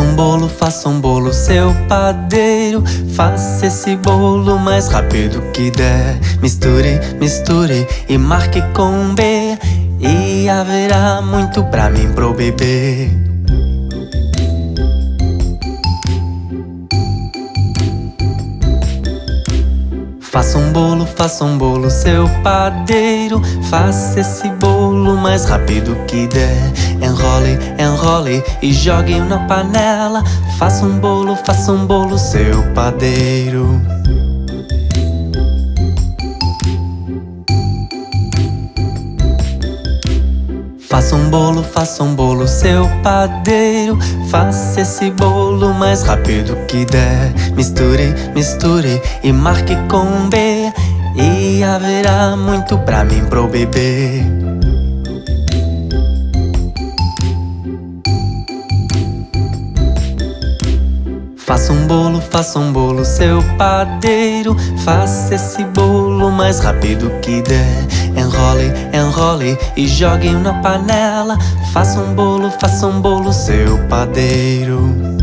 um bolo, faça um bolo, seu padeiro. Faça esse bolo mais rápido que der. Misture, misture e marque com B. E haverá muito pra mim pro bebê Faça um bolo, faça um bolo, seu padeiro. Faça esse bolo mais rápido que der. Enrole, enrole e jogue na panela. Faça um bolo, faça um bolo, seu padeiro Faça um bolo, faça um bolo, seu padeiro. Faça esse bolo mais rápido que der. Misture, misture e marque com B. E haverá muito pra mim pro bebê. Faça um bolo, faça um bolo, seu padeiro. Faça esse bolo mais rápido que der Enrole, enrole e jogue na panela. Faça um bolo, faça um bolo, seu padeiro